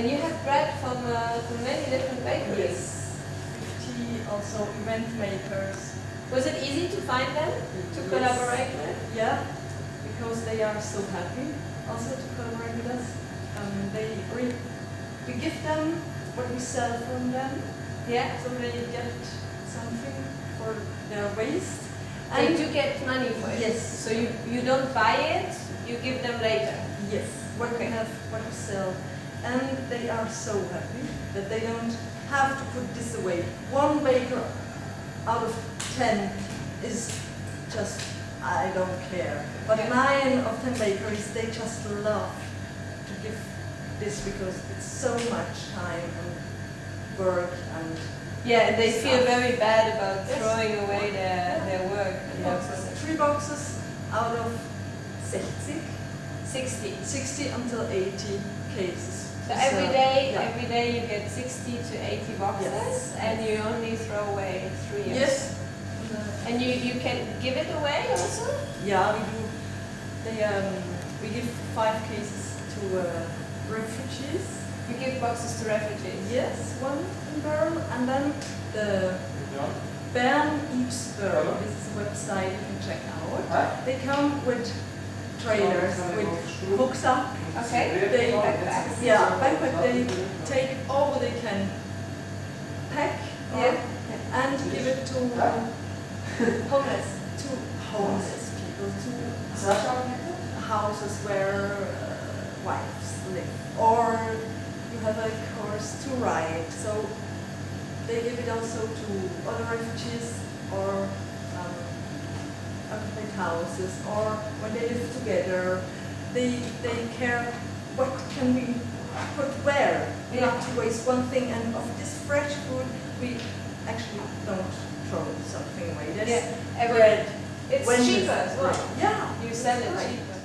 And you have bread from, uh, from many different bakeries. Yes. 50 also event makers. Was it easy to find them, to Yes. collaborate with? Yeah, because they are so happy also to collaborate with us. Um, they re- we give them what we sell from them, Yeah? so they get something for their waste. They do get money for it? Yes. So you, you don't buy it, you give them later? Yes, what we Okay. have, what we sell. And they are so happy that they don't have to put this away. One baker out of ten is just, I don't care. But nine of ten bakeries, they just love to give this because it's so much time and work and Yeah, and they feel very bad about Yes. throwing away their, their work and their boxes. Three boxes out of 60, 60. 60 until 80 cases. So every So, day, yeah. every day you get 60 to 80 boxes Yes. and you only throw away three. Yes. And you, you can give it away also? Yeah, we do. They um, we give five cases to uh, refugees. You give boxes to refugees? Yes, one in Bern, and then the Bern Eats Bern. This is a website you can check out. They come with trailers with hooks up. Okay. They Backpacks. yeah, backpack. They take all they can pack Yeah. and give it to Homeless. to homeless people to houses where uh, wives live, or you have a course to ride. So they give it also to other refugees or um, occupied houses, or when they live together, they they care what can we put where. Yeah. Not to waste one thing, and of this fresh food we actually don't throw something away. There's Yeah. Bread. It's When cheaper as well. Yeah. You sell it Right. cheaper.